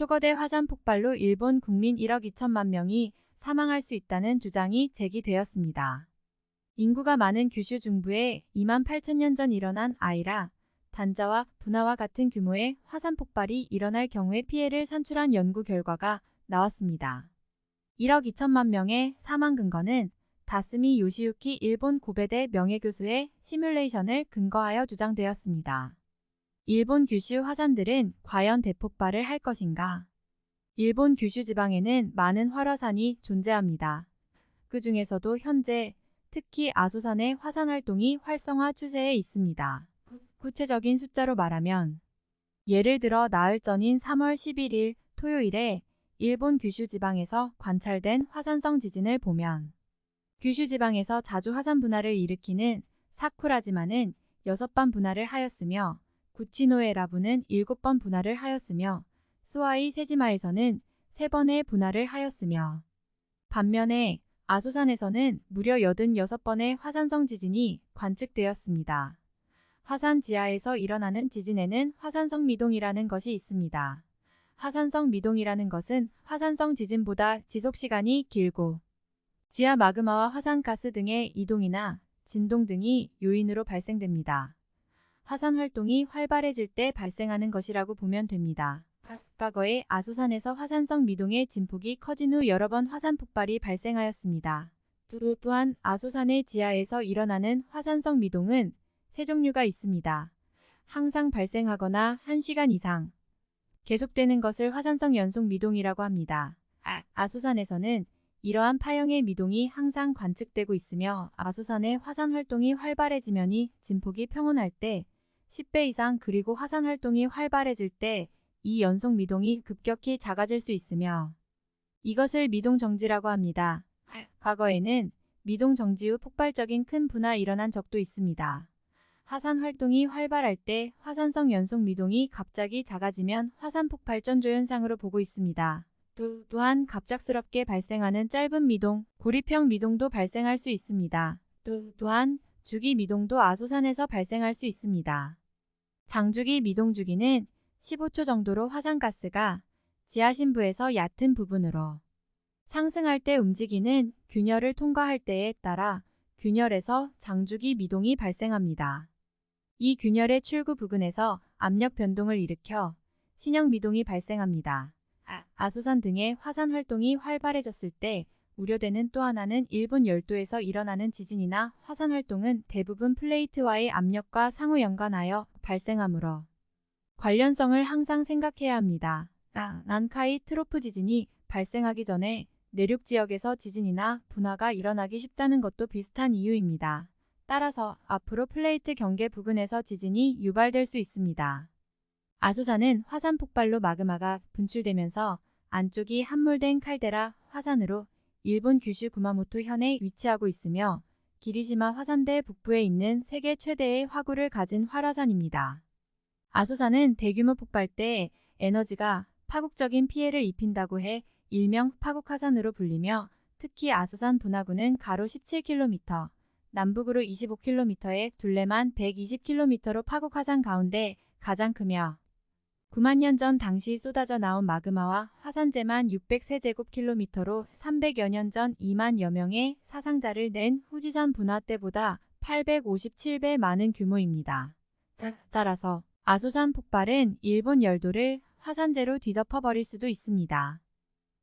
초거대 화산 폭발로 일본 국민 1억 2천만 명이 사망할 수 있다는 주장이 제기되었습니다. 인구가 많은 규슈 중부에 2만 8천 년 전 일어난 아이라 단자와 분화와 같은 규모의 화산 폭발이 일어날 경우에 피해를 산출한 연구 결과가 나왔습니다. 1억 2천만 명의 사망 근거는 다스미 요시유키 일본 고베대 명예교수의 시뮬레이션을 근거하여 주장되었습니다. 일본 규슈 화산들은 과연 대폭발을 할 것인가? 일본 규슈 지방에는 많은 활화산이 존재합니다. 그 중에서도 현재 특히 아소산의 화산 활동이 활성화 추세에 있습니다. 구체적인 숫자로 말하면 예를 들어 나흘 전인 3월 11일 토요일에 일본 규슈 지방에서 관찰된 화산성 지진을 보면 규슈 지방에서 자주 화산 분화를 일으키는 사쿠라지마는 6번 분화를 하였으며 구치노에라부는 7번 분화를 하였으며 스와이 세지마에서는 3번의 분화를 하였으며 반면에 아소산에서는 무려 86번의 화산성 지진이 관측되었습니다. 화산 지하에서 일어나는 지진에는 화산성 미동이라는 것이 있습니다. 화산성 미동이라는 것은 화산성 지진보다 지속시간이 길고 지하 마그마와 화산가스 등의 이동이나 진동 등이 요인으로 발생됩니다. 화산 활동이 활발해질 때 발생하는 것이라고 보면 됩니다. 과거에 아소산에서 화산성 미동의 진폭이 커진 후 여러 번 화산 폭발이 발생하였습니다. 또한 아소산의 지하에서 일어나는 화산성 미동은 세 종류가 있습니다. 항상 발생하거나 1시간 이상 계속되는 것을 화산성 연속 미동이라고 합니다. 아, 아소산에서는 이러한 파형의 미동이 항상 관측되고 있으며 아소산의 화산 활동이 활발해지면이 진폭이 평온할 때 10배 이상 그리고 화산 활동이 활발해질 때 이 연속 미동이 급격히 작아질 수 있으며 이것을 미동 정지라고 합니다. 과거에는 미동 정지 후 폭발적인 큰 분화 일어난 적도 있습니다. 화산 활동이 활발할 때 화산성 연속 미동이 갑자기 작아지면 화산 폭발전조 현상으로 보고 있습니다. 또, 또한 갑작스럽게 발생하는 짧은 미동, 고리평 미동도 발생할 수 있습니다. 또, 또한 주기 미동도 아소산에서 발생할 수 있습니다. 장주기 미동 주기는 15초 정도로 화산가스가 지하신부에서 얕은 부분으로 상승할 때 움직이는 균열을 통과할 때에 따라 균열에서 장주기 미동이 발생합니다. 이 균열의 출구 부근에서 압력 변동을 일으켜 신형 미동이 발생합니다. 아, 소산 등의 화산 활동이 활발해졌을 때 우려되는 또 하나는 일본 열도에서 일어나는 지진이나 화산 활동은 대부분 플레이트와의 압력과 상호 연관하여 발생하므로 관련성을 항상 생각해야 합니다. 아, 난카이 트로프 지진이 발생하기 전에 내륙 지역에서 지진이나 분화가 일어나기 쉽다는 것도 비슷한 이유입니다. 따라서 앞으로 플레이트 경계 부근에서 지진이 유발될 수 있습니다. 아소산은 화산 폭발로 마그마가 분출되면서 안쪽이 함몰된 칼데라 화산으로 일본 규슈 구마모토 현에 위치하고 있으며 기리시마 화산대 북부에 있는 세계 최대의 화구를 가진 활화산입니다. 아소산은 대규모 폭발 때 에너지가 파국적인 피해를 입힌다고 해 일명 파국화산으로 불리며 특히 아소산 분화구는 가로 17km, 남북으로 25km의 둘레만 120km로 파국화산 가운데 가장 크며 9만 년 전 당시 쏟아져 나온 마그마와 화산재만 600세제곱킬로미터로 300여 년 전 2만여 명의 사상자를 낸 후지산 분화 때보다 857배 많은 규모입니다. 따라서 아소산 폭발은 일본 열도를 화산재로 뒤덮어버릴 수도 있습니다.